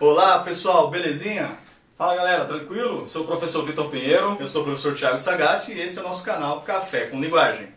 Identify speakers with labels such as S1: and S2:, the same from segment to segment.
S1: Olá pessoal, belezinha?
S2: Fala galera, tranquilo? Sou o professor Vitor Pinheiro.
S1: Eu sou o professor Thiago Sagatti e este é o nosso canal Café com Linguagem.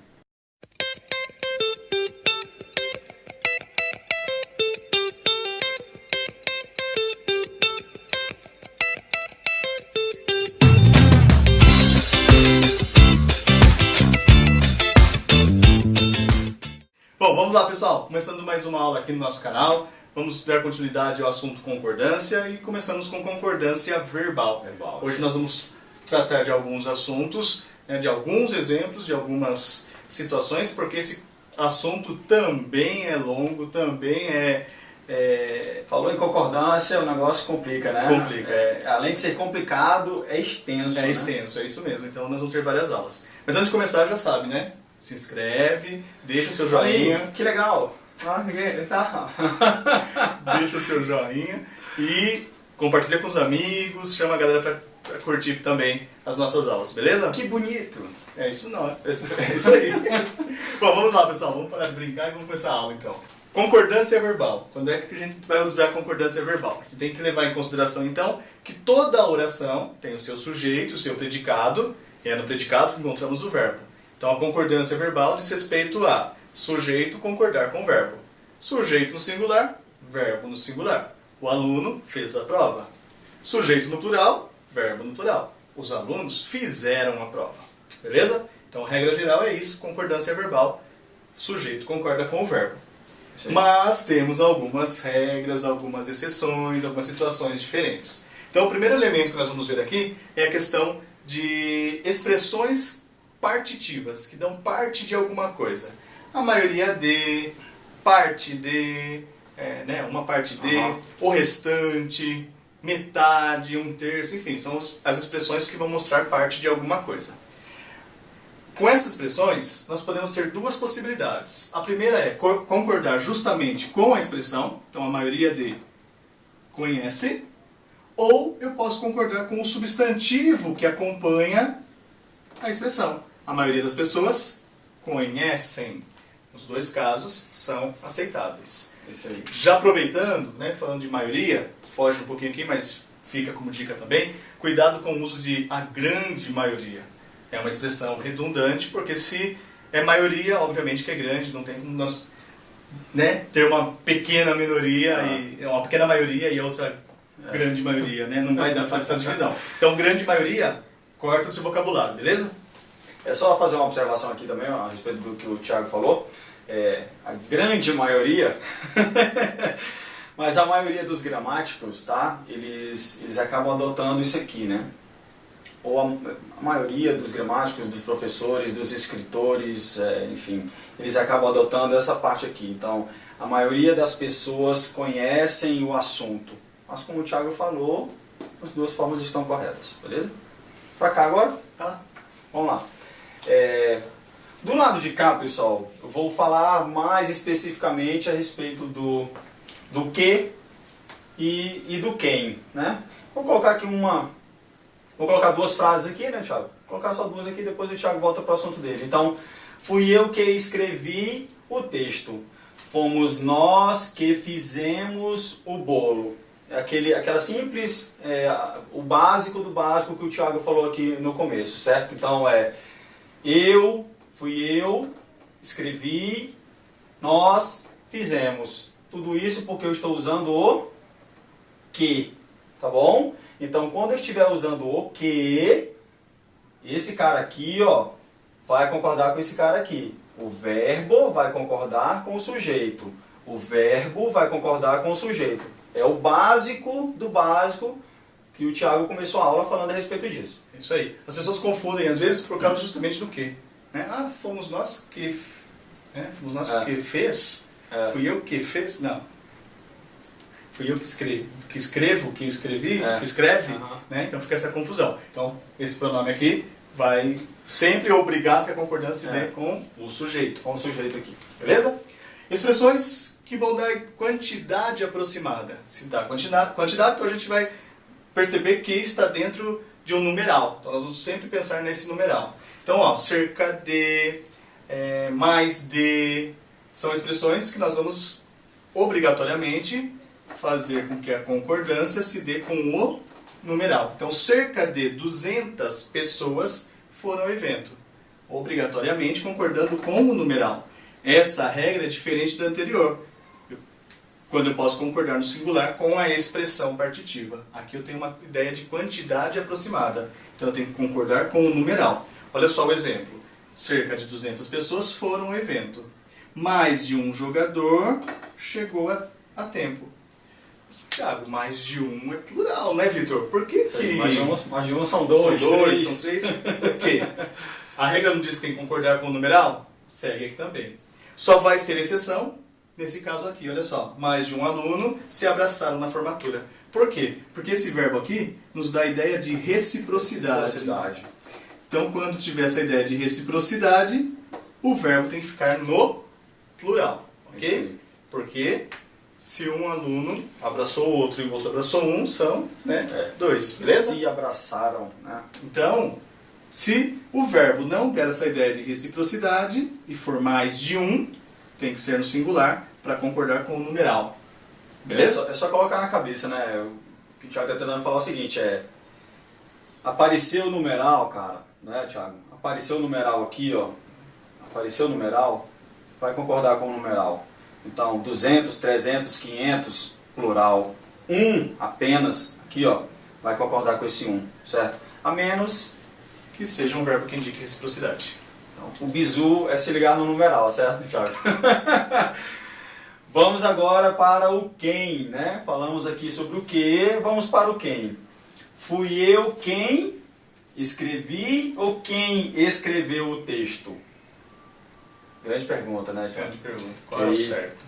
S1: Bom, vamos lá pessoal, começando mais uma aula aqui no nosso canal. Vamos dar continuidade ao assunto concordância e começamos com concordância verbal.
S2: Verbal,
S1: Hoje
S2: sim.
S1: nós vamos tratar de alguns assuntos, né, de alguns exemplos, de algumas situações, porque esse assunto também é longo, também é, é
S2: Falou em concordância, o negócio complica, né?
S1: Complica.
S2: É, além de ser complicado, é extenso.
S1: É
S2: né?
S1: extenso, é isso mesmo. Então nós vamos ter várias aulas. Mas antes de começar, já sabe, né? Se inscreve, deixa seu joinha,
S2: Aí, que legal. Ah, que- tá.
S1: deixa seu joinha e compartilha com os amigos, chama a galera pra, pra curtir também as nossas aulas, beleza?
S2: que bonito.
S1: É isso não, é isso é isso aí. Bom, vamos lá pessoal, vamos parar de brincar e vamos começar a aula então. Concordância verbal. Quando é que a gente vai usar concordância verbal? A gente tem que levar em consideração então que toda oração tem o seu sujeito, o seu predicado, e é no predicado que encontramos o verbo. Então a concordância verbal diz respeito a sujeito concordar com o verbo. Sujeito no singular, verbo no singular. O aluno fez a prova. Sujeito no plural, verbo no plural. Os alunos fizeram a prova. Beleza? Então, a regra geral é isso, concordância verbal. Sujeito concorda com o verbo.
S2: Sim.
S1: Mas temos algumas regras, algumas exceções, algumas situações diferentes. Então, o primeiro elemento que nós vamos ver aqui é a questão de expressões partitivas, que dão parte de alguma coisa. A maioria de, parte de, é, né, uma parte de,
S2: Aham.
S1: o restante, metade, um terço, enfim, são as expressões que vão mostrar parte de alguma coisa. Com essas expressões, nós podemos ter duas possibilidades. A primeira é co- concordar justamente com a expressão, então a maioria de conhece, ou eu posso concordar com o substantivo que acompanha a expressão. A maioria das pessoas conhecem. Os dois casos são aceitáveis.
S2: Isso aí.
S1: Já aproveitando, né, falando de maioria, foge um pouquinho aqui, mas fica como dica também, cuidado com o uso de a grande maioria. É uma expressão redundante, porque se é maioria, obviamente que é grande, não tem como nós né, ter uma pequena minoria,
S2: Ah.
S1: e uma pequena maioria e outra grande maioria, né? não vai dar fazer essa divisão. Então, grande maioria, corta do seu vocabulário, beleza?
S2: É só fazer uma observação aqui também ó, a respeito do que o Thiago falou. É, a grande maioria, mas a maioria dos gramáticos, tá? Eles, eles acabam adotando isso aqui, né? Ou a, a maioria dos gramáticos, dos professores, dos escritores, é, enfim, eles acabam adotando essa parte aqui. Então, a maioria das pessoas conhecem o assunto. Mas como o Thiago falou, as duas formas estão corretas, beleza? Pra cá agora?
S1: Tá?
S2: Vamos lá. É, do lado de cá, pessoal, eu vou falar mais especificamente a respeito do, do que e, e do quem, né? Vou colocar aqui uma... Vou colocar duas frases aqui, né, Thiago? Vou colocar só duas aqui, depois o Thiago volta para o assunto dele. Então, fui eu que escrevi o texto. Fomos nós que fizemos o bolo. É Aquele, aquela simples, é, o básico do básico que o Thiago falou aqui no começo, certo? Então é, eu, fui eu, escrevi, nós fizemos. Tudo isso porque eu estou usando o que, tá bom? Então quando eu estiver usando o que, esse cara aqui, ó, vai concordar com esse cara aqui. O verbo vai concordar com o sujeito. O verbo vai concordar com o sujeito. É o básico do básico que o Thiago começou a aula falando a respeito disso.
S1: É Isso aí. As pessoas confundem, às vezes, por causa justamente do quê? Né? Ah, fomos nós que... Né? Fomos nós
S2: É.
S1: que fez?
S2: É.
S1: Fui eu que fez? Não. Fui eu que, escrevi, que escrevo, que escrevi,
S2: É.
S1: que escreve,
S2: Aham.
S1: né? Então fica essa confusão. Então, esse pronome aqui vai sempre obrigar que a concordância se
S2: É.
S1: dê com o sujeito.
S2: Com o sujeito aqui.
S1: Beleza? Expressões que vão dar quantidade aproximada. Se dá quantidade, quantidade, então a gente vai perceber que está dentro de um numeral. Então nós vamos sempre pensar nesse numeral. Então, ó, cerca de, é, mais de, são expressões que nós vamos obrigatoriamente fazer com que a concordância se dê com o numeral. Então, cerca de 200 pessoas foram ao evento, obrigatoriamente concordando com o numeral. Essa regra é diferente da anterior, quando eu posso concordar no singular com a expressão partitiva. Aqui eu tenho uma ideia de quantidade aproximada, então eu tenho que concordar com o numeral. Olha só o exemplo. Cerca de 200 pessoas foram ao evento. Mais de um jogador chegou a, a tempo. Tiago, mais de um é plural, né, Vitor? Por que que...
S2: Mais de um, mais de um são dois,
S1: são dois,
S2: três.
S1: são três. Por quê? A regra não diz que tem que concordar com o numeral? Segue aqui também. Só vai ser exceção nesse caso aqui, olha só. Mais de um aluno se abraçaram na formatura. Por quê? Porque esse verbo aqui nos dá a ideia de reciprocidade.
S2: Reciprocidade.
S1: Então, quando tiver essa ideia de reciprocidade, o verbo tem que ficar no plural, ok? Porque se um aluno abraçou o outro e o outro abraçou um, são né,
S2: É.
S1: dois, beleza?
S2: Se abraçaram, né?
S1: Então, se o verbo não der essa ideia de reciprocidade e for mais de um, tem que ser no singular para concordar com o numeral.
S2: É
S1: Beleza?
S2: só, é só colocar na cabeça, né? O que o Thiago está tentando falar é o seguinte, é... Apareceu o numeral, cara, né, Thiago? Apareceu o numeral aqui, ó. Apareceu o numeral, vai concordar com o numeral. Então, 200, 300, 500, plural. Um apenas, aqui, ó, vai concordar com esse um, certo? A menos,
S1: Que seja um verbo que indique reciprocidade.
S2: então, o bizu é se ligar no numeral, certo, Thiago? Vamos agora para o quem, né? Falamos aqui sobre o que, vamos para o quem. Fui eu quem escrevi ou quem escreveu o texto? Grande pergunta, né, Thiago?
S1: Grande pergunta. Qual é o
S2: E-
S1: certo?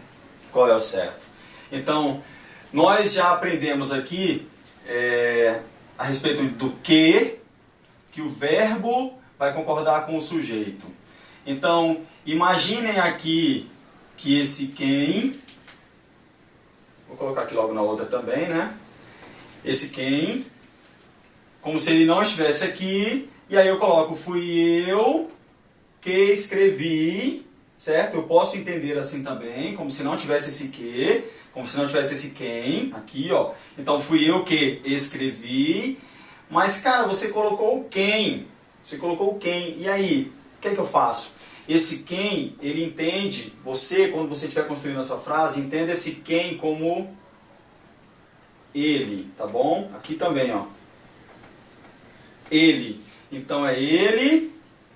S2: Qual é o certo? Então, nós já aprendemos aqui é, a respeito do que, que o verbo vai concordar com o sujeito. Então, imaginem aqui que esse quem, vou colocar aqui logo na outra também, né? Esse quem, como se ele não estivesse aqui, e aí eu coloco fui eu que escrevi, certo? Eu posso entender assim também, como se não tivesse esse que, como se não tivesse esse quem, aqui, ó. Então fui eu que escrevi, mas cara, você colocou quem, você colocou quem, e aí, o que é que eu faço? Esse quem, ele entende, você, quando você estiver construindo a sua frase, entenda esse quem como ele, tá bom? Aqui também, ó. Ele. Então é ele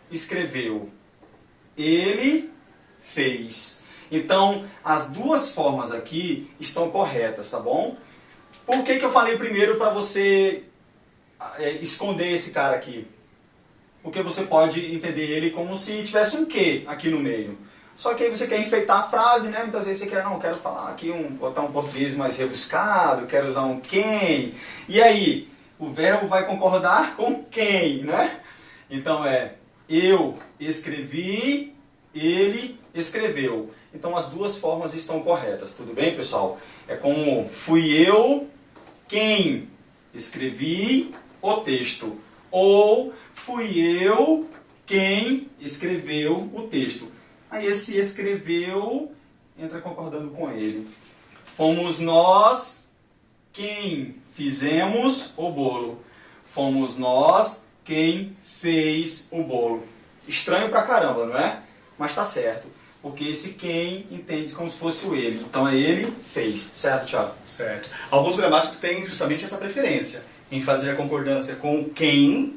S2: escreveu. Ele fez. Então, as duas formas aqui estão corretas, tá bom? Por que, que eu falei primeiro para você é, esconder esse cara aqui? Porque você pode entender ele como se tivesse um que aqui no meio. Só que aí você quer enfeitar a frase, né? Muitas vezes você quer, não, quero falar aqui, um, botar um português mais rebuscado, quero usar um quem. E aí, o verbo vai concordar com quem, né? Então é, eu escrevi, ele escreveu. Então as duas formas estão corretas, tudo bem, pessoal? É como fui eu quem escrevi o texto. Ou fui eu quem escreveu o texto. Aí esse escreveu entra concordando com ele. Fomos nós quem fizemos o bolo. Fomos nós quem fez o bolo. Estranho pra caramba, não é? Mas tá certo. Porque esse quem entende como se fosse o ele. Então é ele fez. Certo, Thiago?
S1: Certo. Alguns gramáticos têm justamente essa preferência em fazer a concordância com quem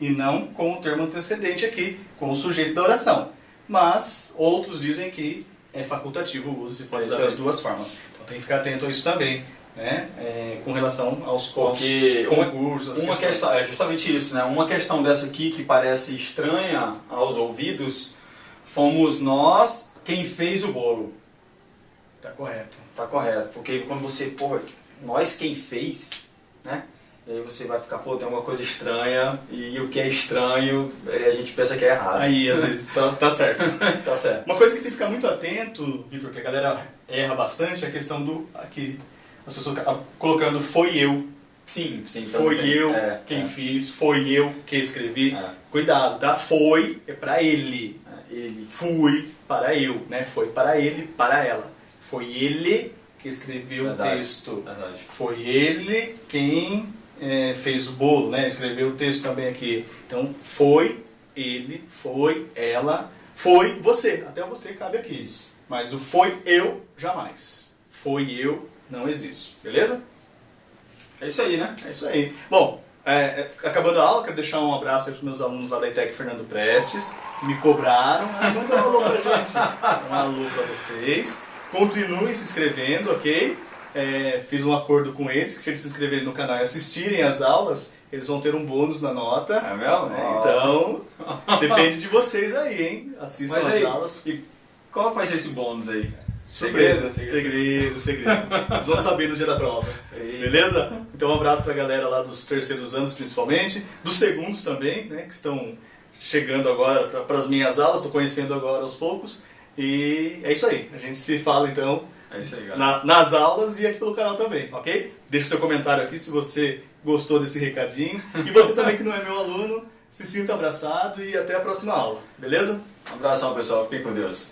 S1: e não com o termo antecedente aqui, com o sujeito da oração. Mas outros dizem que é facultativo o uso e pode
S2: É
S1: usar
S2: aí.
S1: duas formas. Então tem que ficar atento a isso também, né? É, com relação aos,
S2: Porque uma-
S1: concursos,
S2: Uma
S1: questões.
S2: questão, é justamente isso, né? Uma questão dessa aqui que parece estranha aos ouvidos, fomos nós quem fez o bolo.
S1: Tá correto.
S2: Tá correto, porque quando você, pô, nós quem fez, né? E aí você vai ficar, pô, tem uma coisa estranha, e o que é estranho, eh, a gente pensa que é errado.
S1: Aí, às vezes, tá, tá certo.
S2: tá certo.
S1: Uma coisa que tem que ficar muito atento, Vitor, que a galera erra bastante, é a questão do... Aqui, as pessoas colocando foi eu,
S2: Sim, sim.
S1: foi
S2: também.
S1: eu
S2: É,
S1: quem
S2: é,
S1: fiz, foi eu que escrevi.
S2: É.
S1: Cuidado, tá? Foi é para ele.
S2: é, ele.
S1: Fui para eu, né? Foi para ele, para ela. Foi ele que escreveu
S2: Verdade.
S1: o texto.
S2: Verdade.
S1: Foi ele quem é, fez o bolo, né? Escreveu o texto também aqui. Então, foi ele, foi ela, foi você. Até você cabe aqui.
S2: Isso.
S1: Mas o foi eu, jamais. Foi eu, não existe. Beleza?
S2: É isso aí, né?
S1: É isso aí. Bom, é, é, acabando a aula, quero deixar um abraço para os meus alunos lá da ITEC Fernando Prestes, que me cobraram. Ah, manda um alô pra gente. Um alô para vocês. Continuem se inscrevendo, ok? É, fiz um acordo com eles que se eles se inscreverem no canal e assistirem as aulas, eles vão ter um bônus na nota.
S2: É mesmo?
S1: né? Então, depende de vocês aí, hein? Assistam
S2: Mas
S1: as
S2: aí,
S1: aulas.
S2: e qual vai ser esse bônus aí?
S1: Surpresa, segredo, segredo. Eles vão saber no dia da prova.
S2: Eita.
S1: Beleza? Então um abraço pra galera lá dos terceiros anos principalmente, dos segundos também, né, que estão chegando agora para as minhas aulas, estou conhecendo agora aos poucos. E é isso aí. A gente se fala então
S2: É isso aí, galera.
S1: na- nas aulas e aqui pelo canal também, ok? Deixe seu comentário aqui se você gostou desse recadinho. E você também que não é meu aluno, se sinta abraçado e até a próxima aula, beleza?
S2: Um abração, pessoal. Fiquem com Deus.